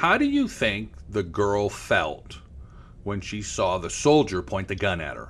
How do you think the girl felt when she saw the soldier point the gun at her?